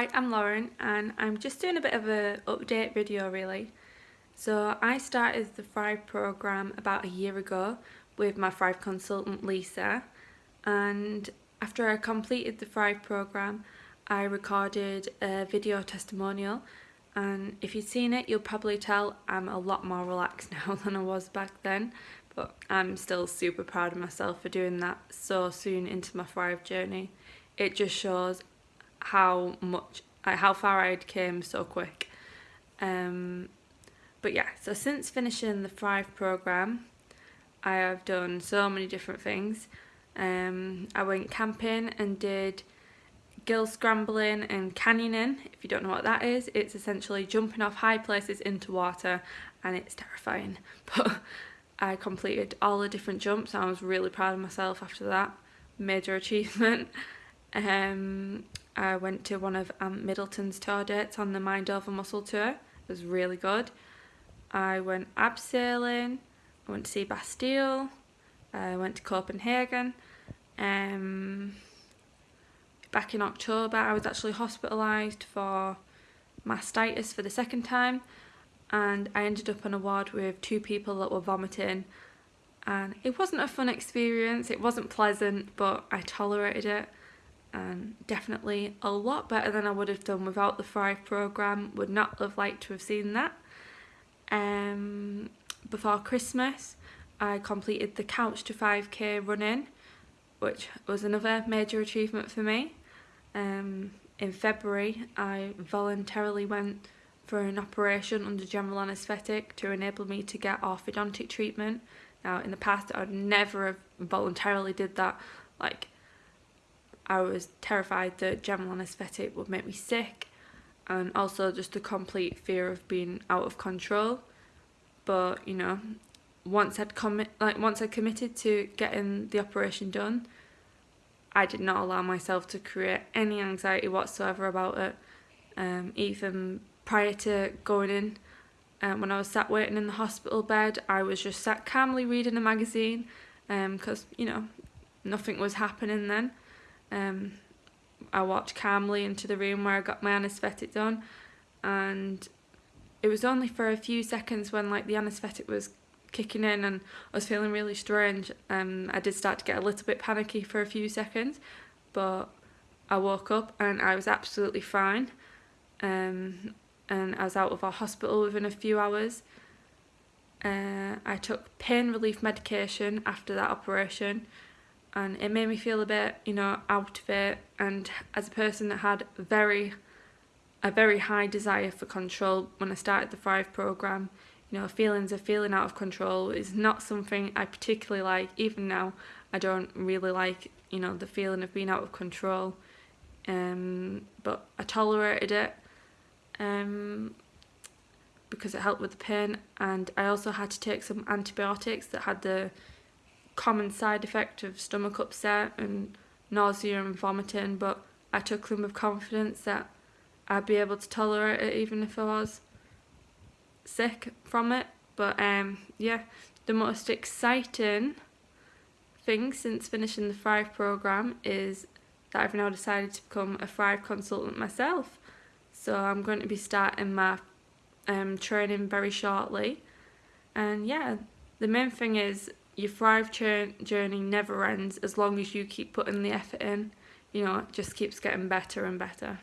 Hi, I'm Lauren and I'm just doing a bit of an update video really. So I started the Thrive programme about a year ago with my Thrive consultant Lisa and after I completed the Thrive programme I recorded a video testimonial and if you've seen it you'll probably tell I'm a lot more relaxed now than I was back then but I'm still super proud of myself for doing that so soon into my Thrive journey. It just shows how much like how far I'd came so quick. Um, but yeah, so since finishing the Thrive program, I have done so many different things. Um, I went camping and did gill scrambling and canyoning. If you don't know what that is, it's essentially jumping off high places into water and it's terrifying. But I completed all the different jumps I was really proud of myself after that. Major achievement. Um, I went to one of Ant Middleton's tour dates on the Mind Over Muscle tour. It was really good. I went abseiling, I went to see Bastille, I went to Copenhagen. Um, back in October I was actually hospitalised for mastitis for the second time and I ended up on a ward with two people that were vomiting and it wasn't a fun experience, it wasn't pleasant but I tolerated it and definitely a lot better than I would have done without the Thrive programme, would not have liked to have seen that. Um, before Christmas I completed the Couch to 5k running which was another major achievement for me. Um, in February I voluntarily went for an operation under general anaesthetic to enable me to get orthodontic treatment. Now in the past I'd never have voluntarily did that like I was terrified that general anaesthetic would make me sick and also just a complete fear of being out of control. But you know once I'd commit like once I committed to getting the operation done I did not allow myself to create any anxiety whatsoever about it um, even prior to going in. Um, when I was sat waiting in the hospital bed I was just sat calmly reading a magazine because um, you know nothing was happening then um, I walked calmly into the room where I got my anaesthetic done and it was only for a few seconds when like the anaesthetic was kicking in and I was feeling really strange. Um, I did start to get a little bit panicky for a few seconds but I woke up and I was absolutely fine. Um, and I was out of our hospital within a few hours. Uh, I took pain relief medication after that operation and it made me feel a bit you know out of it. And as a person that had very a very high desire for control when I started the Thrive program you know feelings of feeling out of control is not something I particularly like. Even now I don't really like you know the feeling of being out of control um, but I tolerated it um, because it helped with the pain. And I also had to take some antibiotics that had the common side effect of stomach upset and nausea and vomiting but I took them with confidence that I'd be able to tolerate it even if I was sick from it. But um yeah the most exciting thing since finishing the Thrive programme is that I've now decided to become a Thrive consultant myself. So I'm going to be starting my um, training very shortly. And yeah the main thing is your thrive journey never ends as long as you keep putting the effort in. You know it just keeps getting better and better.